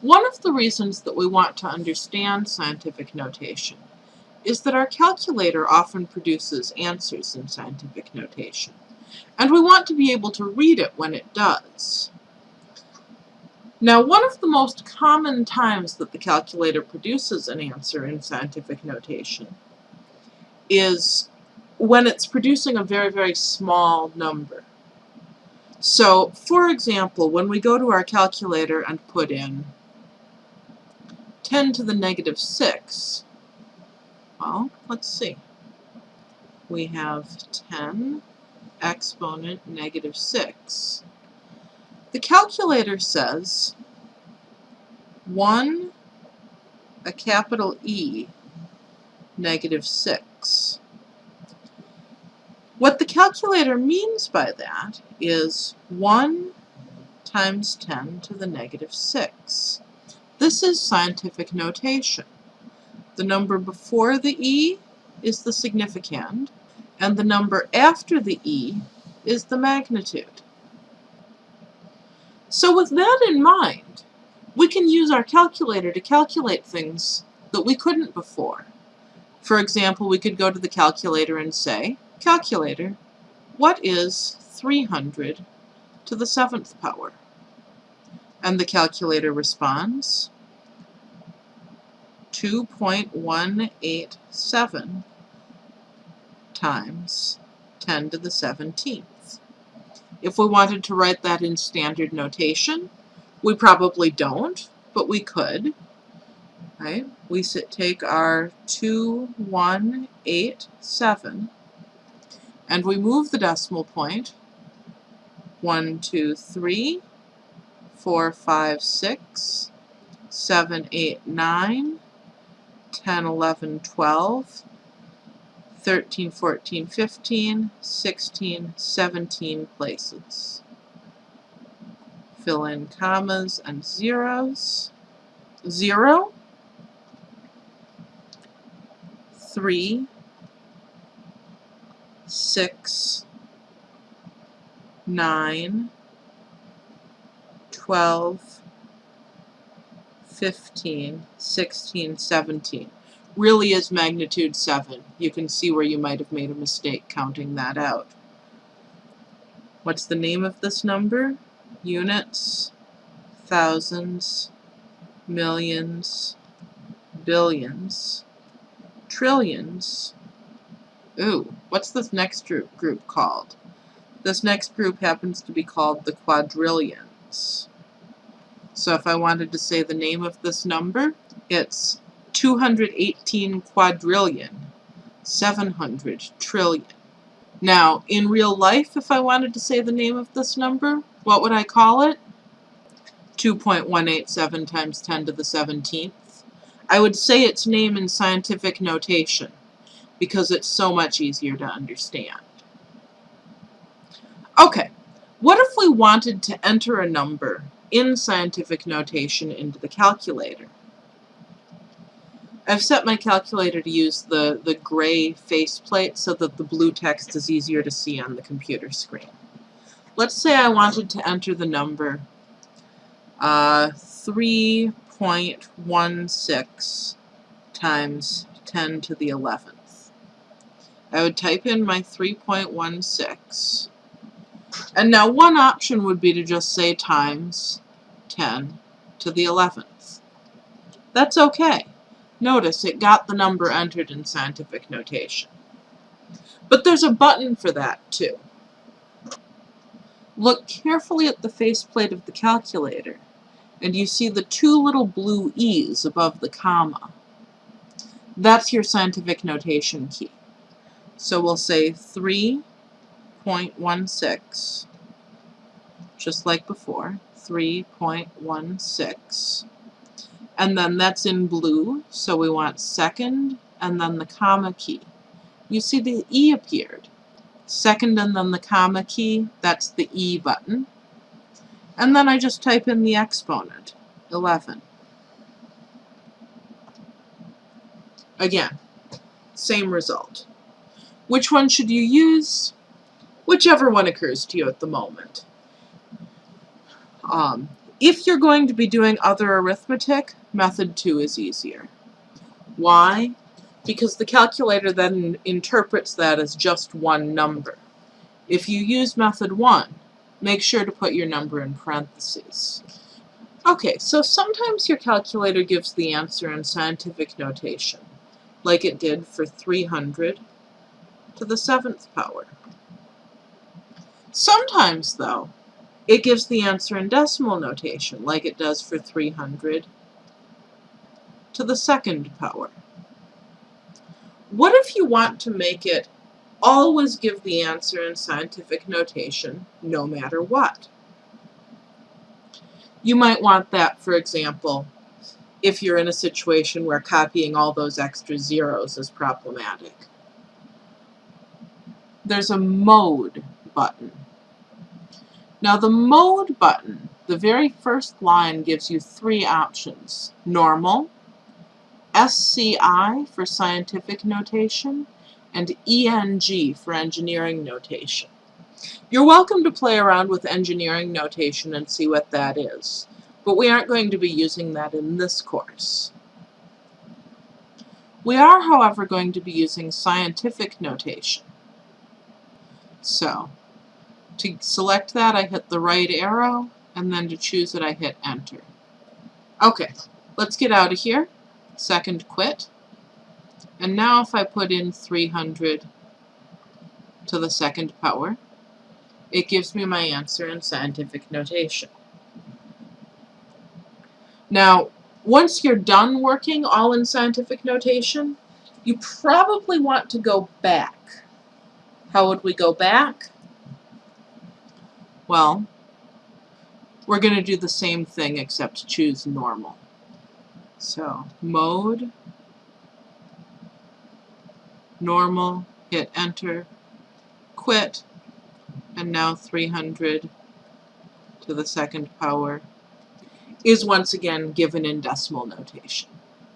One of the reasons that we want to understand scientific notation is that our calculator often produces answers in scientific notation, and we want to be able to read it when it does. Now, one of the most common times that the calculator produces an answer in scientific notation is when it's producing a very, very small number. So, for example, when we go to our calculator and put in 10 to the negative 6, well, let's see. We have 10 exponent negative 6. The calculator says 1, a capital E, negative 6. What the calculator means by that is 1 times 10 to the negative 6. This is scientific notation. The number before the E is the significand, and the number after the E is the magnitude. So with that in mind, we can use our calculator to calculate things that we couldn't before. For example, we could go to the calculator and say, Calculator, what is 300 to the seventh power? And the calculator responds, 2.187 times 10 to the 17th. If we wanted to write that in standard notation, we probably don't, but we could. Right? We take our 2187 and we move the decimal point. One, two, three, four, five, six, seven, eight, nine, 10, 11, 12, 13, 14, 15, 16, 17 places. Fill in commas and zeros. Zero, three, 6, 9, 12, 15, 16, 17. Really is magnitude 7. You can see where you might have made a mistake counting that out. What's the name of this number? Units, thousands, millions, billions, trillions, Ooh, what's this next group, called? This next group happens to be called the quadrillions. So if I wanted to say the name of this number, it's 218 quadrillion, 700 trillion. Now, in real life, if I wanted to say the name of this number, what would I call it? 2.187 times 10 to the 17th. I would say its name in scientific notation because it's so much easier to understand. Okay, what if we wanted to enter a number in scientific notation into the calculator? I've set my calculator to use the, the gray faceplate so that the blue text is easier to see on the computer screen. Let's say I wanted to enter the number uh, 3.16 times 10 to the 11th. I would type in my 3.16. And now one option would be to just say times 10 to the 11th. That's okay. Notice it got the number entered in scientific notation. But there's a button for that too. Look carefully at the faceplate of the calculator and you see the two little blue E's above the comma. That's your scientific notation key. So we'll say 3.16, just like before, 3.16. And then that's in blue, so we want second and then the comma key. You see the E appeared. Second and then the comma key, that's the E button. And then I just type in the exponent, 11. Again, same result. Which one should you use? Whichever one occurs to you at the moment. Um, If you're going to be doing other arithmetic, method two is easier. Why? Because the calculator then interprets that as just one number. If you use method one, make sure to put your number in parentheses. Okay, so sometimes your calculator gives the answer in scientific notation, like it did for 300 to the seventh power. Sometimes, though, it gives the answer in decimal notation, like it does for 300 to the second power. What if you want to make it always give the answer in scientific notation, no matter what? You might want that, for example, if you're in a situation where copying all those extra zeros is problematic. There's a mode button. Now the mode button, the very first line gives you three options. Normal, SCI for scientific notation, and ENG for engineering notation. You're welcome to play around with engineering notation and see what that is, but we aren't going to be using that in this course. We are, however, going to be using scientific notation. So, to select that, I hit the right arrow, and then to choose it, I hit Enter. Okay, let's get out of here second quit. And now if I put in 300 to the second power, it gives me my answer in scientific notation. Now, once you're done working all in scientific notation, you probably want to go back. How would we go back? Well, we're going to do the same thing except choose normal. So mode, normal, hit enter, quit, and now 300 to the second power is once again given in decimal notation.